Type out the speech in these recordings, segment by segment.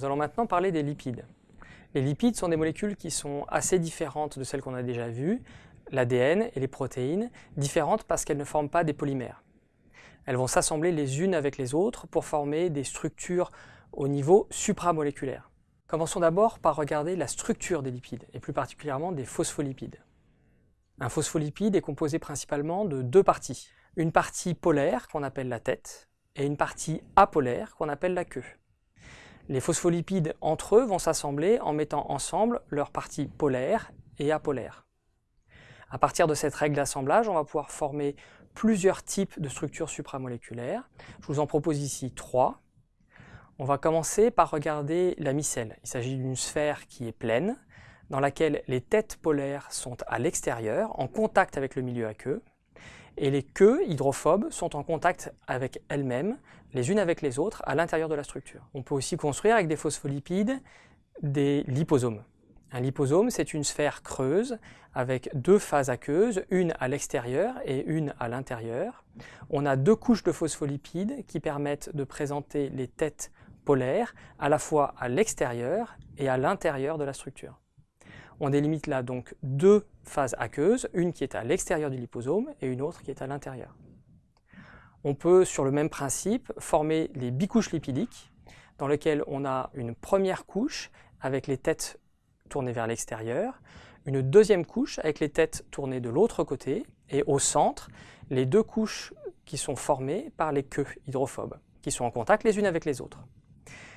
Nous allons maintenant parler des lipides. Les lipides sont des molécules qui sont assez différentes de celles qu'on a déjà vues, l'ADN et les protéines, différentes parce qu'elles ne forment pas des polymères. Elles vont s'assembler les unes avec les autres pour former des structures au niveau supramoléculaire. Commençons d'abord par regarder la structure des lipides, et plus particulièrement des phospholipides. Un phospholipide est composé principalement de deux parties. Une partie polaire qu'on appelle la tête, et une partie apolaire qu'on appelle la queue. Les phospholipides entre eux vont s'assembler en mettant ensemble leurs parties polaires et apolaires. À partir de cette règle d'assemblage, on va pouvoir former plusieurs types de structures supramoléculaires. Je vous en propose ici trois. On va commencer par regarder la micelle. Il s'agit d'une sphère qui est pleine, dans laquelle les têtes polaires sont à l'extérieur, en contact avec le milieu aqueux, et les queues hydrophobes sont en contact avec elles-mêmes, les unes avec les autres, à l'intérieur de la structure. On peut aussi construire avec des phospholipides des liposomes. Un liposome, c'est une sphère creuse avec deux phases aqueuses, une à l'extérieur et une à l'intérieur. On a deux couches de phospholipides qui permettent de présenter les têtes polaires à la fois à l'extérieur et à l'intérieur de la structure. On délimite là donc deux phases aqueuses, une qui est à l'extérieur du liposome et une autre qui est à l'intérieur. On peut, sur le même principe, former les bicouches lipidiques, dans lesquelles on a une première couche avec les têtes tournées vers l'extérieur, une deuxième couche avec les têtes tournées de l'autre côté, et au centre, les deux couches qui sont formées par les queues hydrophobes, qui sont en contact les unes avec les autres.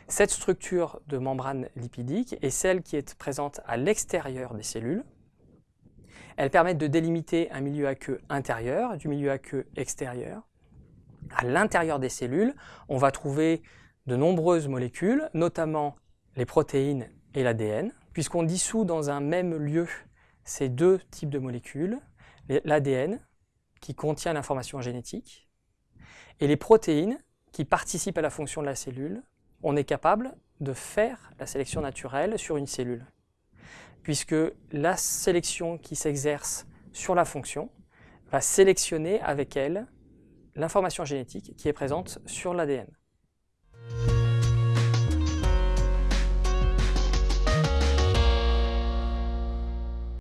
Cette structure de membrane lipidique est celle qui est présente à l'extérieur des cellules. Elle permet de délimiter un milieu aqueux intérieur du milieu aqueux extérieur. À l'intérieur des cellules, on va trouver de nombreuses molécules, notamment les protéines et l'ADN, puisqu'on dissout dans un même lieu ces deux types de molécules, l'ADN, qui contient l'information génétique, et les protéines, qui participent à la fonction de la cellule, on est capable de faire la sélection naturelle sur une cellule. Puisque la sélection qui s'exerce sur la fonction va sélectionner avec elle l'information génétique qui est présente sur l'ADN.